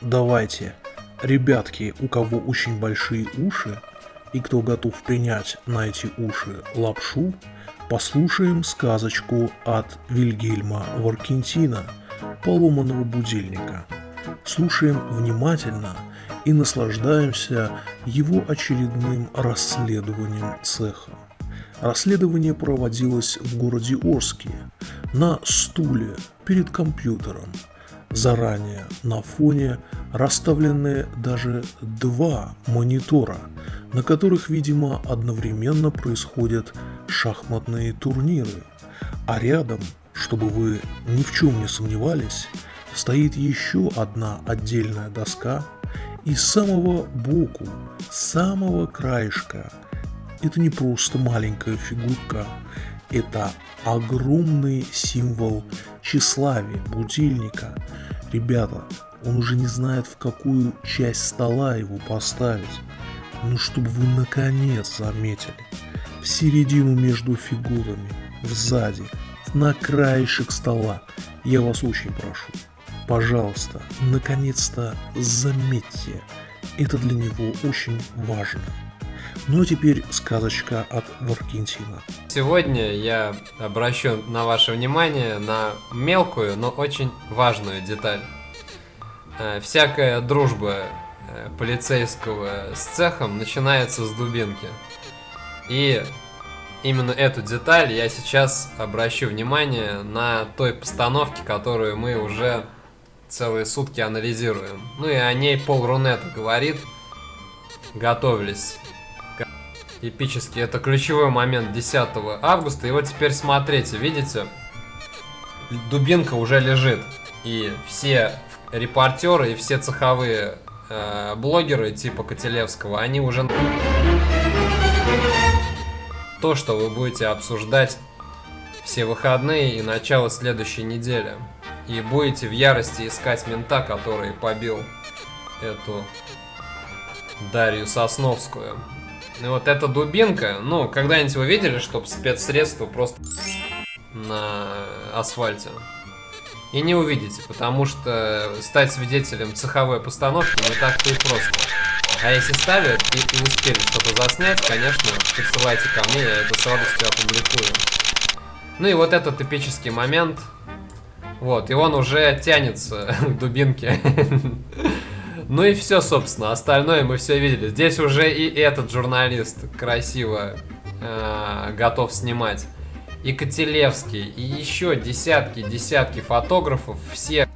давайте, ребятки, у кого очень большие уши, и кто готов принять на эти уши лапшу, послушаем сказочку от Вильгельма Варкентина «Поломанного будильника». Слушаем внимательно и наслаждаемся его очередным расследованием цеха. Расследование проводилось в городе Орске на стуле перед компьютером. Заранее на фоне расставлены даже два монитора, на которых, видимо, одновременно происходят шахматные турниры. А рядом, чтобы вы ни в чем не сомневались, стоит еще одна отдельная доска, и с самого боку, с самого краешка, это не просто маленькая фигурка, это огромный символ тщеславия, будильника. Ребята, он уже не знает, в какую часть стола его поставить. Ну, чтобы вы наконец заметили. В середину между фигурами, сзади, на краешек стола. Я вас очень прошу. Пожалуйста, наконец-то заметьте. Это для него очень важно. Ну а теперь сказочка от Варкентина. Сегодня я обращу на ваше внимание на мелкую, но очень важную деталь. Э, всякая дружба э, полицейского с цехом начинается с дубинки. И именно эту деталь я сейчас обращу внимание на той постановке, которую мы уже целые сутки анализируем. Ну и о ней Пол Рунет говорит. Готовились. Эпически. Это ключевой момент 10 августа. И вот теперь смотрите, видите? Дубинка уже лежит. И все репортеры и все цеховые э, блогеры типа Котелевского, они уже... То, что вы будете обсуждать все выходные и начало следующей недели. И будете в ярости искать мента, который побил эту Дарью Сосновскую. И вот эта дубинка, ну, когда-нибудь вы видели, чтобы спецсредство просто на асфальте? и не увидите, потому что стать свидетелем цеховой постановки не так-то и просто. А если ставят и, и успели что-то заснять, конечно, присылайте ко мне, я это с радостью опубликую. Ну и вот этот эпический момент. Вот, и он уже тянется к дубинке. Ну и все, собственно, остальное мы все видели. Здесь уже и этот журналист красиво э, готов снимать и Котелевский, и еще десятки-десятки фотографов, все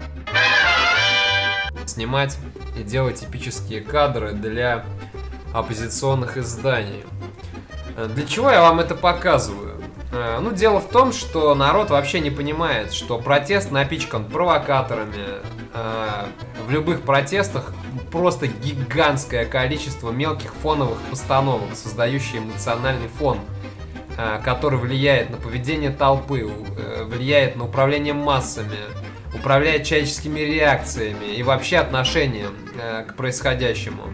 снимать и делать эпические кадры для оппозиционных изданий. Э, для чего я вам это показываю? Э, ну, дело в том, что народ вообще не понимает, что протест напичкан провокаторами. Э, в любых протестах просто гигантское количество мелких фоновых постановок, создающие эмоциональный фон. А, который влияет на поведение толпы, э, влияет на управление массами, управляет человеческими реакциями и вообще отношением э, к происходящему.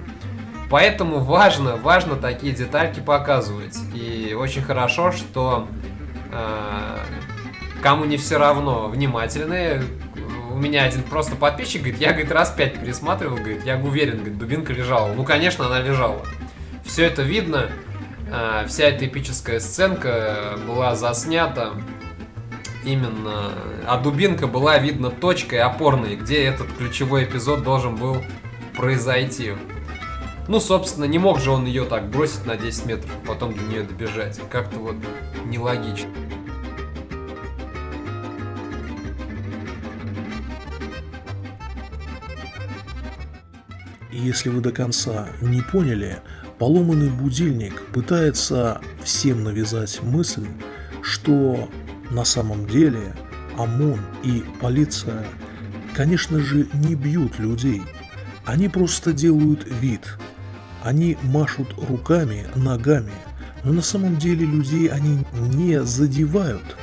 Поэтому важно, важно такие детальки показывать. И очень хорошо, что э, кому не все равно внимательные. Меня один просто подписчик говорит, я, говорит, раз пять пересматривал, говорит, я уверен, говорит, дубинка лежала. Ну, конечно, она лежала. Все это видно. А, вся эта эпическая сценка была заснята именно, а дубинка была видно точкой опорной, где этот ключевой эпизод должен был произойти. Ну, собственно, не мог же он ее так бросить на 10 метров, потом до нее добежать. Как-то вот нелогично. Если вы до конца не поняли, Поломанный будильник пытается всем навязать мысль, что на самом деле ОМОН и полиция, конечно же, не бьют людей. Они просто делают вид. Они машут руками, ногами, но на самом деле людей они не задевают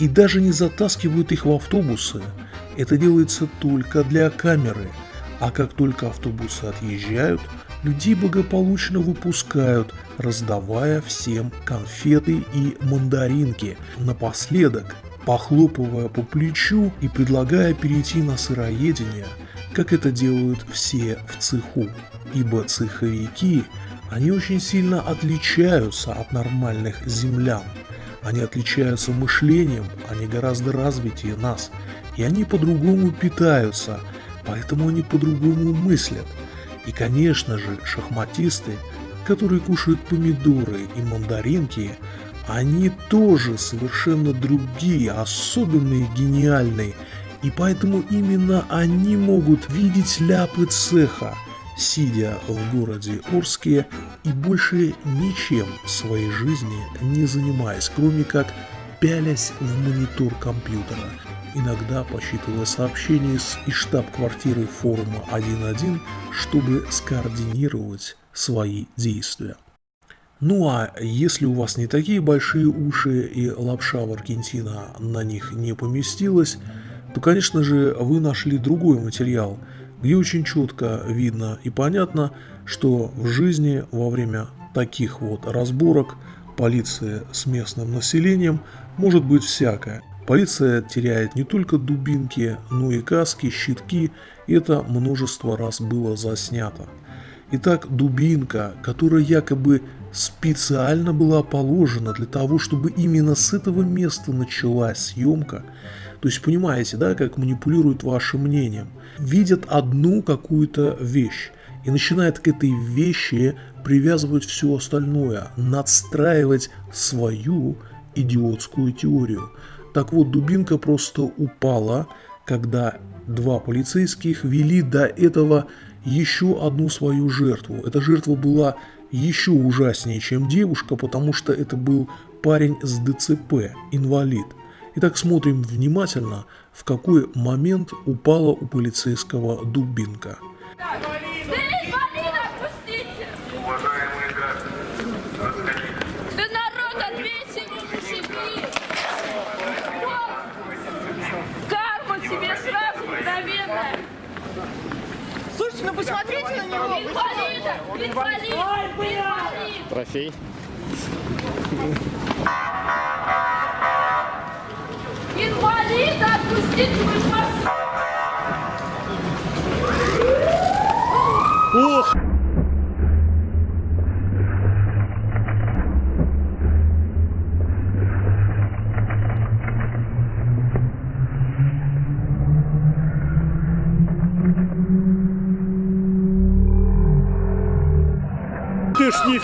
и даже не затаскивают их в автобусы. Это делается только для камеры, а как только автобусы отъезжают – людей благополучно выпускают, раздавая всем конфеты и мандаринки. Напоследок, похлопывая по плечу и предлагая перейти на сыроедение, как это делают все в цеху, ибо цеховики, они очень сильно отличаются от нормальных землян. Они отличаются мышлением, они гораздо развитее нас, и они по-другому питаются, поэтому они по-другому мыслят. И, конечно же, шахматисты, которые кушают помидоры и мандаринки, они тоже совершенно другие, особенные, гениальные, и поэтому именно они могут видеть ляпы цеха, сидя в городе Орске и больше ничем в своей жизни не занимаясь, кроме как пялясь в монитор компьютера, иногда посчитывая сообщения из штаб-квартиры форума 1.1, чтобы скоординировать свои действия. Ну а если у вас не такие большие уши и лапша в Аргентина на них не поместилась, то, конечно же, вы нашли другой материал, где очень четко видно и понятно, что в жизни во время таких вот разборок полиции с местным населением может быть всякое. Полиция теряет не только дубинки, но и каски, щитки, это множество раз было заснято. Итак, дубинка, которая якобы специально была положена для того, чтобы именно с этого места началась съемка. То есть понимаете, да, как манипулируют вашим мнением. Видят одну какую-то вещь и начинают к этой вещи привязывать все остальное, надстраивать свою идиотскую теорию. Так вот, дубинка просто упала, когда два полицейских вели до этого еще одну свою жертву. Эта жертва была еще ужаснее, чем девушка, потому что это был парень с ДЦП, инвалид. Итак, смотрим внимательно, в какой момент упала у полицейского дубинка. Слушайте, ну посмотрите на него. Инвалид! Трофей. Инвалид! Отпустите, вы ж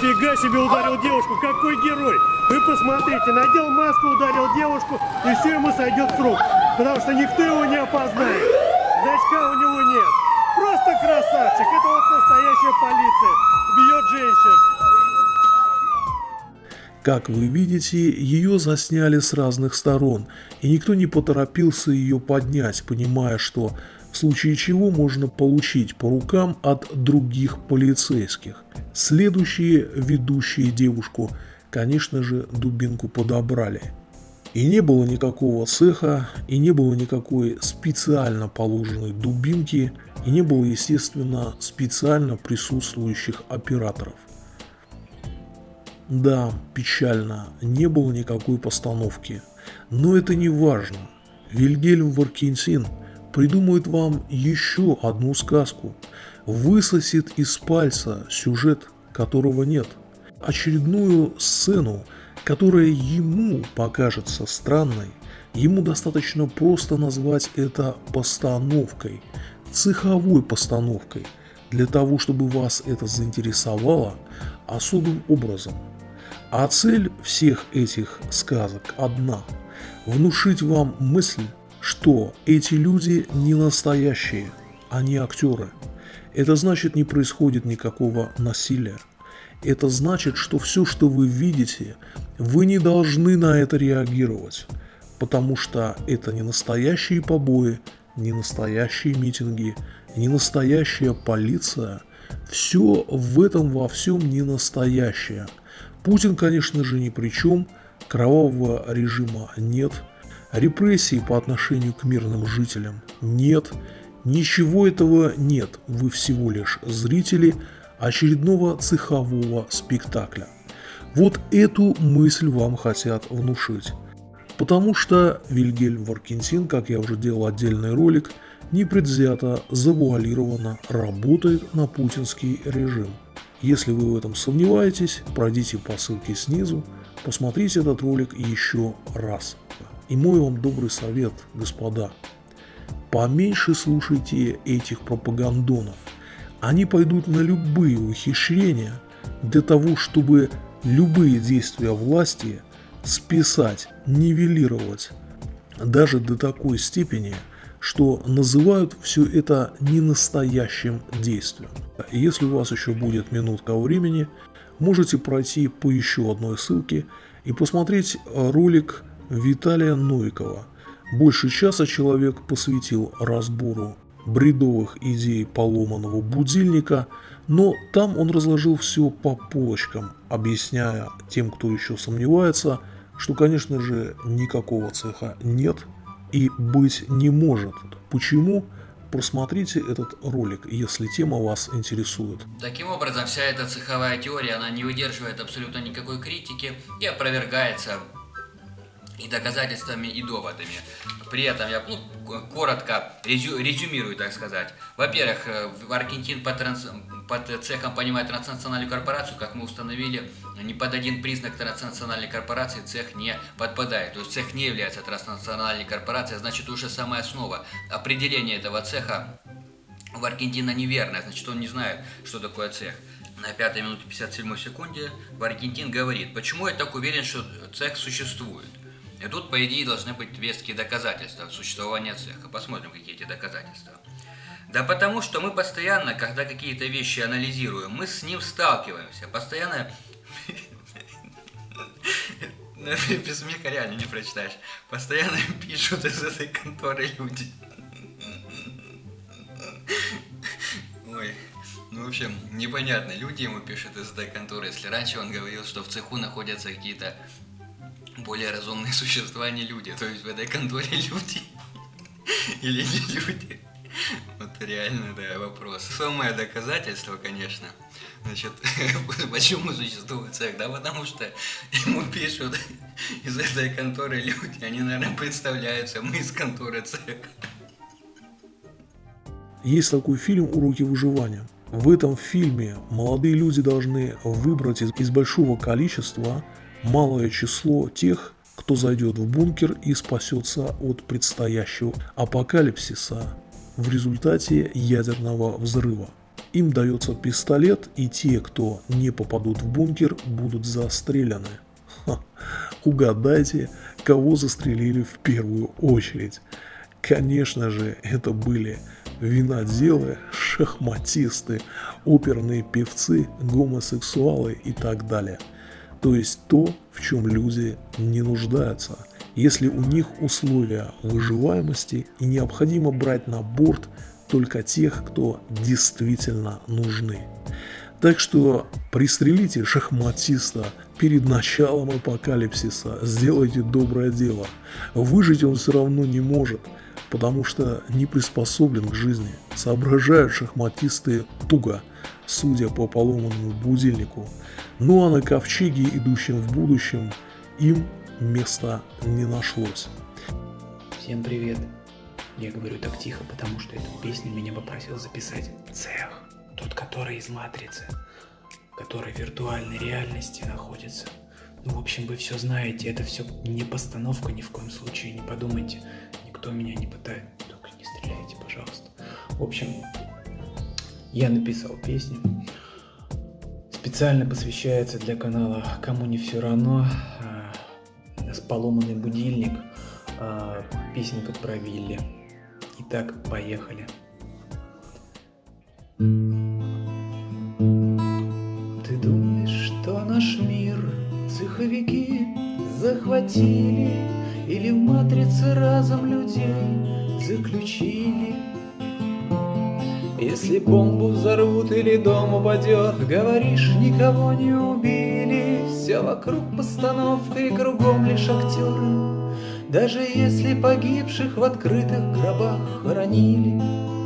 нифига себе ударил девушку, какой герой! Вы посмотрите, надел маску, ударил девушку, и все ему сойдет с рук, потому что никто его не опознает. Значка у него нет. Просто красавчик, это вот настоящая полиция, бьет женщин. Как вы видите, ее засняли с разных сторон, и никто не поторопился ее поднять, понимая, что в случае чего можно получить по рукам от других полицейских. Следующие ведущие девушку, конечно же, дубинку подобрали. И не было никакого цеха, и не было никакой специально положенной дубинки, и не было, естественно, специально присутствующих операторов. Да, печально, не было никакой постановки. Но это не важно. Вильгельм Варкинсин придумает вам еще одну сказку, высосет из пальца сюжет, которого нет, очередную сцену, которая ему покажется странной, ему достаточно просто назвать это постановкой, цеховой постановкой, для того, чтобы вас это заинтересовало особым образом. А цель всех этих сказок одна – внушить вам мысль, что эти люди не настоящие, они актеры. Это значит не происходит никакого насилия. Это значит, что все, что вы видите, вы не должны на это реагировать, потому что это не настоящие побои, не настоящие митинги, не настоящая полиция. Все в этом во всем не настоящее. Путин, конечно же, ни при чем, кровавого режима нет – Репрессий по отношению к мирным жителям нет. Ничего этого нет, вы всего лишь зрители очередного цехового спектакля. Вот эту мысль вам хотят внушить. Потому что Вильгельм Варкинсин, как я уже делал отдельный ролик, непредвзято, завуалированно работает на путинский режим. Если вы в этом сомневаетесь, пройдите по ссылке снизу, посмотрите этот ролик еще раз. И мой вам добрый совет, господа, поменьше слушайте этих пропагандонов. Они пойдут на любые ухищрения для того, чтобы любые действия власти списать, нивелировать, даже до такой степени, что называют все это ненастоящим действием. Если у вас еще будет минутка времени, можете пройти по еще одной ссылке и посмотреть ролик Виталия Новикова. Больше часа человек посвятил разбору бредовых идей поломанного будильника, но там он разложил все по полочкам, объясняя тем, кто еще сомневается, что, конечно же, никакого цеха нет и быть не может. Почему? Просмотрите этот ролик, если тема вас интересует. Таким образом, вся эта цеховая теория, она не выдерживает абсолютно никакой критики и опровергается и доказательствами, и доводами. При этом я ну, коротко резю, резюмирую, так сказать. Во-первых, э, Аргентин под, транс, под цехом понимает транснациональную корпорацию, как мы установили, ни под один признак транснациональной корпорации цех не подпадает. То есть цех не является транснациональной корпорацией, а значит уже самая основа определения этого цеха в Аргентина неверное, значит он не знает, что такое цех. На 5 минуте 57 секунде в Аргентин говорит, почему я так уверен, что цех существует. И тут, по идее, должны быть веские доказательства существования цеха. Посмотрим, какие эти доказательства. Да потому что мы постоянно, когда какие-то вещи анализируем, мы с ним сталкиваемся. Постоянно... Без смеха реально не прочитаешь. Постоянно пишут из этой конторы люди. Ой. Ну, в общем, непонятно. Люди ему пишут из этой конторы. Если раньше он говорил, что в цеху находятся какие-то более разумные существа, а не люди. То есть в этой конторе люди или не люди. Вот реально, да, вопрос. Самое доказательство, конечно. Значит, почему существует цех? Да потому что ему пишут из этой конторы люди, они, наверное, представляются, мы из конторы цех. Есть такой фильм «Уроки выживания». В этом фильме молодые люди должны выбрать из, из большого количества малое число тех, кто зайдет в бункер и спасется от предстоящего апокалипсиса в результате ядерного взрыва. Им дается пистолет, и те, кто не попадут в бункер, будут застреляны. Ха, угадайте, кого застрелили в первую очередь. Конечно же, это были виноделы, шахматисты, оперные певцы, гомосексуалы и так далее – то есть то, в чем люди не нуждаются, если у них условия выживаемости и необходимо брать на борт только тех, кто действительно нужны. Так что пристрелите шахматиста перед началом апокалипсиса, сделайте доброе дело. Выжить он все равно не может, потому что не приспособлен к жизни. Соображают шахматисты туго, судя по поломанному будильнику. Ну а на ковчеге, идущем в будущем, им места не нашлось. Всем привет. Я говорю так тихо, потому что эту песню меня попросил записать цех. Тот, который из матрицы, который в виртуальной реальности находится. Ну, в общем, вы все знаете, это все не постановка ни в коем случае, не подумайте. Никто меня не пытает, только не стреляйте, пожалуйста. В общем, я написал песню. Специально посвящается для канала «Кому не все равно». С поломанный будильник. А, песенка про Вилли. Итак, поехали. Ты думаешь, что наш мир цеховики захватили Или в матрице разом людей заключили? Если бомбу взорвут или дом упадет, Говоришь, никого не убили, Все вокруг постановка и кругом лишь актеры, Даже если погибших в открытых гробах хоронили.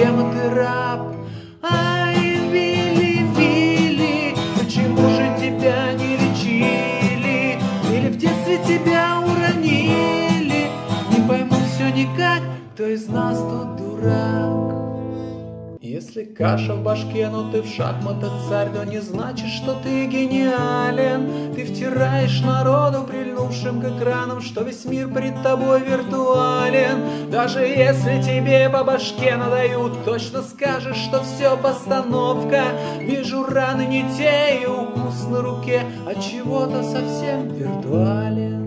Система ты раб Ай, Вилли, Вилли Почему же тебя не лечили? Или в детстве тебя уронили? Не пойму все никак, кто из нас тут дурак? Если каша в башке, но ты в шахматах царь, то не значит, что ты гениален. Ты втираешь народу, прильнувшим к экранам, что весь мир пред тобой виртуален. Даже если тебе по башке надают, точно скажешь, что все постановка. Вижу раны не те и укус на руке, а чего-то совсем виртуален.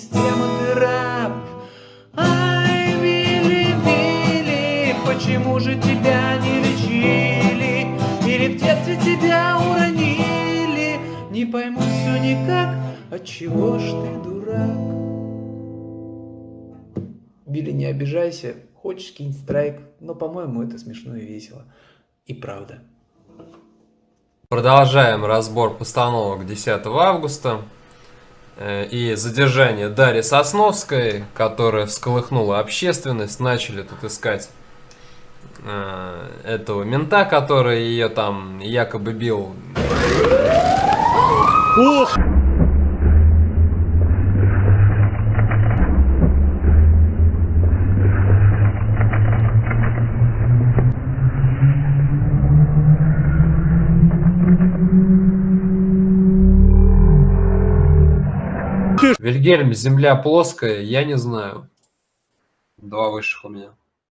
Система ты раб? Ай, Вилли, Вилли, почему же тебя не лечили? Или в детстве тебя уронили? Не пойму все никак, отчего ж ты дурак? Вилли, не обижайся, хочешь кинь страйк, но, по-моему, это смешно и весело. И правда. Продолжаем разбор постановок 10 августа. Э, И задержание Дарьи Сосновской, которая всколыхнула общественность, начали тут искать э, этого мента, который ее там якобы бил. Ох! Вильгельм, земля плоская, я не знаю. Два высших у меня.